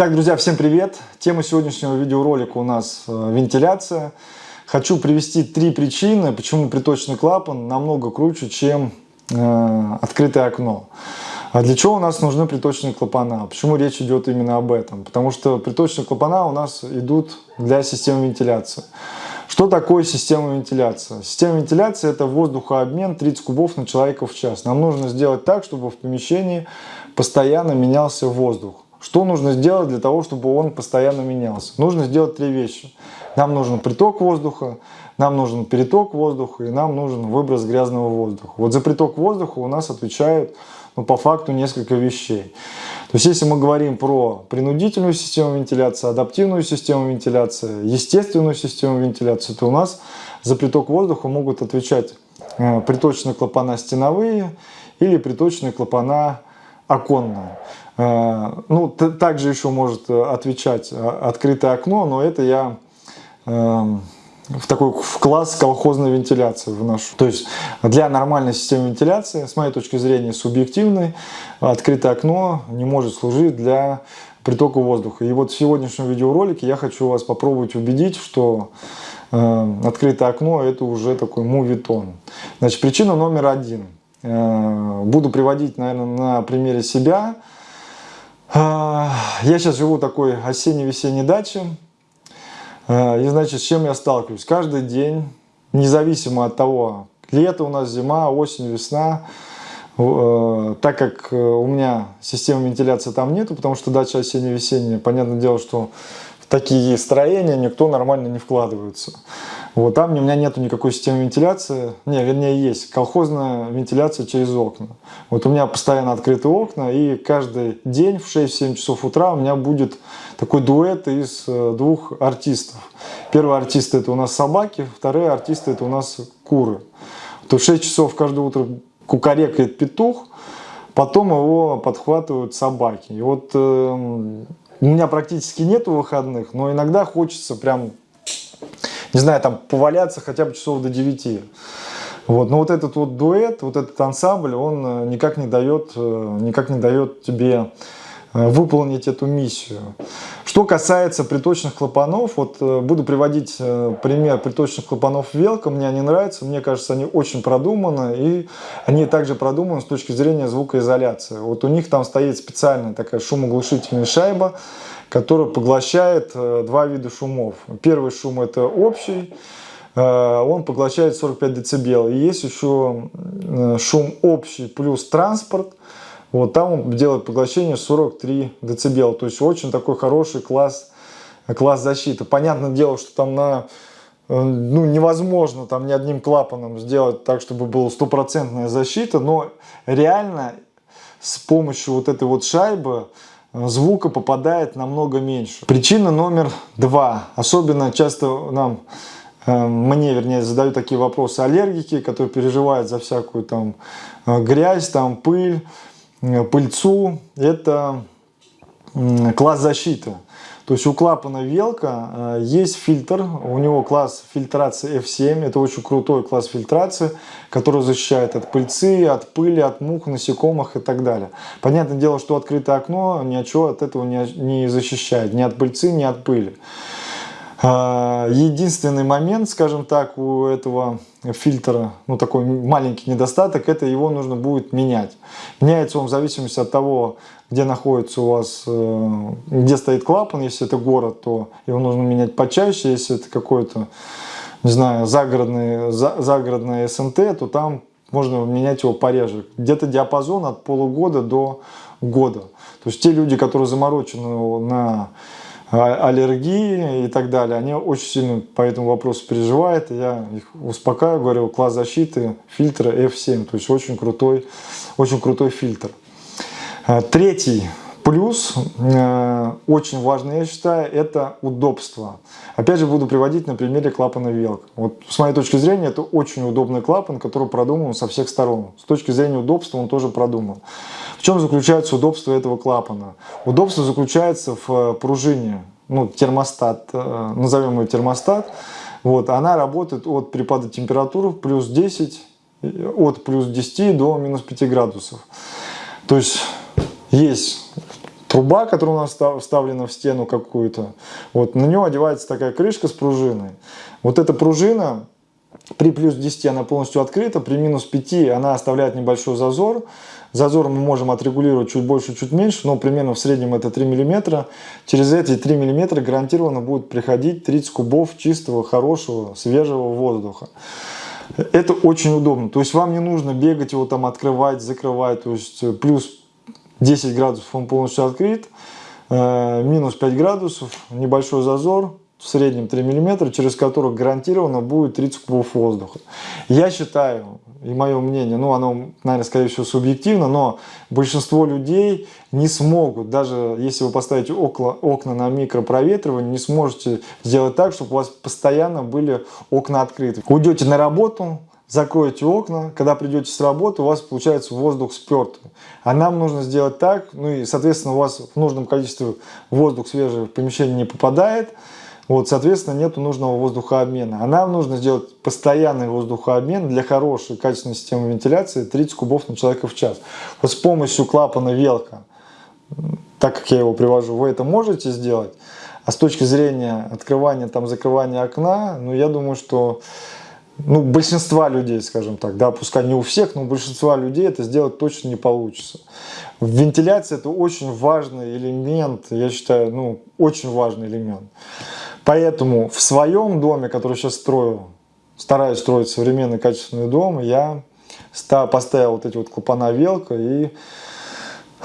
Итак, друзья, всем привет! Тема сегодняшнего видеоролика у нас э, вентиляция. Хочу привести три причины, почему приточный клапан намного круче, чем э, открытое окно. А для чего у нас нужны приточные клапана? Почему речь идет именно об этом? Потому что приточные клапана у нас идут для системы вентиляции. Что такое система вентиляции? Система вентиляции это воздухообмен 30 кубов на человека в час. Нам нужно сделать так, чтобы в помещении постоянно менялся воздух. Что нужно сделать для того, чтобы он постоянно менялся? Нужно сделать три вещи. Нам нужен приток воздуха, нам нужен переток воздуха и нам нужен выброс грязного воздуха. Вот за приток воздуха у нас отвечают ну, по факту несколько вещей. То есть если мы говорим про принудительную систему вентиляции, адаптивную систему вентиляции, естественную систему вентиляции, то у нас за приток воздуха могут отвечать э, приточные клапана стеновые или приточные клапана оконные. Э, ну, также еще может отвечать э, открытое окно, но это я эм, в такой в класс колхозной вентиляции вношу. То есть для нормальной системы вентиляции, с моей точки зрения субъективной, открытое окно не может служить для притока воздуха. И вот в сегодняшнем видеоролике я хочу вас попробовать убедить, что э, открытое окно это уже такой мувитон. Значит, причина номер один – Э, буду приводить, наверное, на примере себя. Э, я сейчас живу такой осенне-весенней даче. Э, и, значит, с чем я сталкиваюсь? Каждый день, независимо от того, лето у нас, зима, осень, весна, так как у меня системы вентиляции там нету, потому что дача осенне-весенняя, понятное дело, что в такие строения никто нормально не вкладывается. Вот там у меня нету никакой системы вентиляции. Не, вернее, есть колхозная вентиляция через окна. Вот у меня постоянно открыты окна, и каждый день в 6-7 часов утра у меня будет такой дуэт из э, двух артистов. Первый артист это у нас собаки, вторые артисты это у нас куры. То в 6 часов каждое утро кукарекает петух, потом его подхватывают собаки. И вот э, у меня практически нету выходных, но иногда хочется прям не знаю, там поваляться хотя бы часов до 9. Вот. Но вот этот вот дуэт, вот этот ансамбль, он э, никак не дает, э, никак не дает тебе э, выполнить эту миссию. Что касается приточных клапанов, вот буду приводить пример приточных клапанов Велка, мне они нравятся, мне кажется, они очень продуманы, и они также продуманы с точки зрения звукоизоляции. Вот у них там стоит специальная такая шумоглушительная шайба, который поглощает э, два вида шумов. Первый шум это общий, э, он поглощает 45 дБ. И есть еще э, шум общий плюс транспорт, вот там он делает поглощение 43 дБ. То есть очень такой хороший класс, класс защиты. Понятное дело, что там на ну, невозможно там ни одним клапаном сделать так, чтобы была стопроцентная защита, но реально с помощью вот этой вот шайбы звука попадает намного меньше. Причина номер два. Особенно часто нам, э, мне вернее, задают такие вопросы аллергики, которые переживают за всякую там э, грязь, там пыль, э, пыльцу. Это класс защиты. То есть у клапана Велка э, есть фильтр, у него класс фильтрации F7, это очень крутой класс фильтрации, который защищает от пыльцы, от пыли, от мух, насекомых и так далее. Понятное дело, что открытое окно ни от чего от этого не защищает, ни от пыльцы, ни от пыли. А, единственный момент, скажем так, у этого фильтра, ну такой маленький недостаток, это его нужно будет менять. Меняется он в зависимости от того, где находится у вас, э, где стоит клапан. Если это город, то его нужно менять почаще. Если это какой-то, не знаю, загородный, загородный СНТ, то там можно менять его пореже. Где-то диапазон от полугода до года. То есть те люди, которые заморочены на аллергии и так далее, они очень сильно по этому вопросу переживают. Я их успокаиваю, говорю, класс защиты фильтра F7, то есть очень крутой, очень крутой фильтр. А, третий плюс, э, очень важный, я считаю, это удобство. Опять же, буду приводить на примере клапана Велк. Вот с моей точки зрения, это очень удобный клапан, который продуман со всех сторон. С точки зрения удобства он тоже продуман. В чем заключается удобство этого клапана? Удобство заключается в э, пружине, ну, термостат, э, назовем ее термостат. Вот, она работает от перепада температуры плюс 10, э, от плюс 10 до минус 5 градусов. То есть есть труба, которая у нас вставлена в стену какую-то. Вот на нее одевается такая крышка с пружиной. Вот эта пружина при плюс 10 она полностью открыта, при минус 5 она оставляет небольшой зазор. Зазор мы можем отрегулировать чуть больше, чуть меньше, но примерно в среднем это 3 мм. Через эти 3 мм гарантированно будет приходить 30 кубов чистого, хорошего, свежего воздуха. Это очень удобно. То есть вам не нужно бегать его там открывать, закрывать. То есть э, плюс 10 градусов он полностью открыт, э, минус 5 градусов, небольшой зазор, в среднем 3 мм, через которых гарантированно будет 30 кубов воздуха. Я считаю, и мое мнение, ну оно, наверное, скорее всего субъективно, но большинство людей не смогут, даже если вы поставите окна, окна на микропроветривание, не сможете сделать так, чтобы у вас постоянно были окна открыты. Уйдете на работу, закроете окна, когда придете с работы, у вас получается воздух спертый. А нам нужно сделать так, ну и, соответственно, у вас в нужном количестве воздух свежий в помещение не попадает, вот, соответственно, нет нужного воздухообмена. А нам нужно сделать постоянный воздухообмен для хорошей качественной системы вентиляции 30 кубов на человека в час. Вот с помощью клапана велка, так как я его привожу, вы это можете сделать. А с точки зрения открывания, там, закрывания окна, ну, я думаю, что ну, большинства людей, скажем так, да, пускай не у всех, но у большинства людей это сделать точно не получится. Вентиляция это очень важный элемент, я считаю, ну, очень важный элемент. Поэтому в своем доме, который сейчас строю, стараюсь строить современный качественный дом, я поставил вот эти вот клапана велка и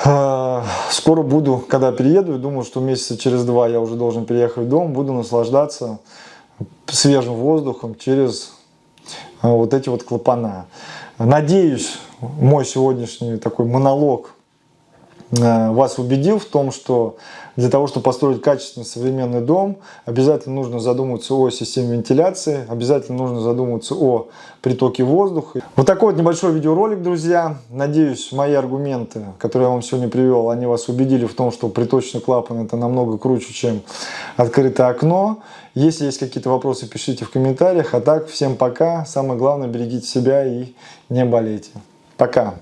э, скоро буду, когда перееду, думаю, что месяца через два я уже должен переехать в дом, буду наслаждаться свежим воздухом через вот эти вот клапана. Надеюсь, мой сегодняшний такой монолог вас убедил в том, что для того, чтобы построить качественный современный дом, обязательно нужно задуматься о системе вентиляции, обязательно нужно задуматься о притоке воздуха. Вот такой вот небольшой видеоролик, друзья. Надеюсь, мои аргументы, которые я вам сегодня привел, они вас убедили в том, что приточный клапан это намного круче, чем открытое окно. Если есть какие-то вопросы, пишите в комментариях. А так, всем пока. Самое главное, берегите себя и не болейте. Пока.